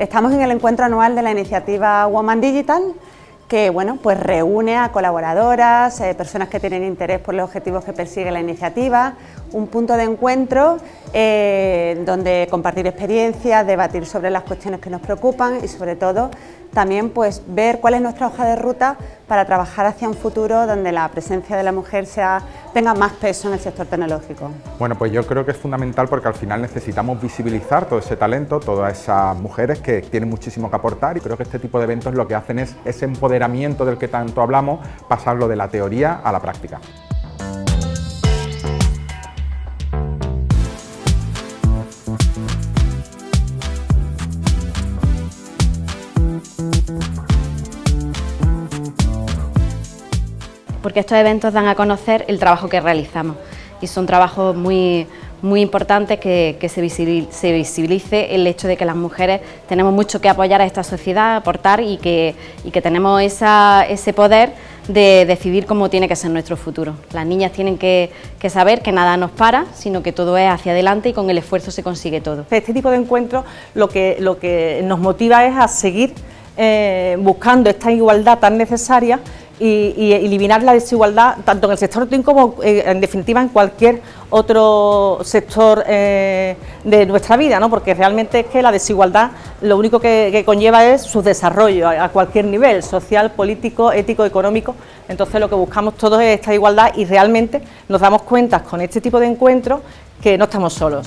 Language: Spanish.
Estamos en el encuentro anual de la iniciativa Woman Digital, que bueno, pues reúne a colaboradoras, eh, personas que tienen interés por los objetivos que persigue la iniciativa, un punto de encuentro eh, donde compartir experiencias, debatir sobre las cuestiones que nos preocupan y sobre todo también pues ver cuál es nuestra hoja de ruta para trabajar hacia un futuro donde la presencia de la mujer tenga más peso en el sector tecnológico. Bueno, pues yo creo que es fundamental porque al final necesitamos visibilizar todo ese talento, todas esas mujeres que tienen muchísimo que aportar y creo que este tipo de eventos lo que hacen es ese empoderamiento del que tanto hablamos, pasarlo de la teoría a la práctica. Porque estos eventos dan a conocer el trabajo que realizamos y son trabajos muy, muy importantes que, se, visibilice, el hecho de que las mujeres tenemos mucho que apoyar a esta sociedad, aportar y que, que tenemos ese poder de decidir cómo tiene que ser nuestro futuro. Las niñas tienen que, saber que nada nos para, sino que todo es hacia adelante y con el esfuerzo se consigue todo. Este tipo de encuentros lo que, lo que nos motiva es a seguir eh, buscando esta igualdad tan necesaria y, eliminar la desigualdad tanto en el sector TIN como eh, en definitiva en cualquier otro sector eh, de nuestra vida, ¿no? porque realmente es que la desigualdad lo único que, conlleva es su desarrollo a, cualquier nivel, social, político, ético, económico, entonces lo que buscamos todos es esta igualdad y realmente nos damos cuenta con este tipo de encuentros que no estamos solos.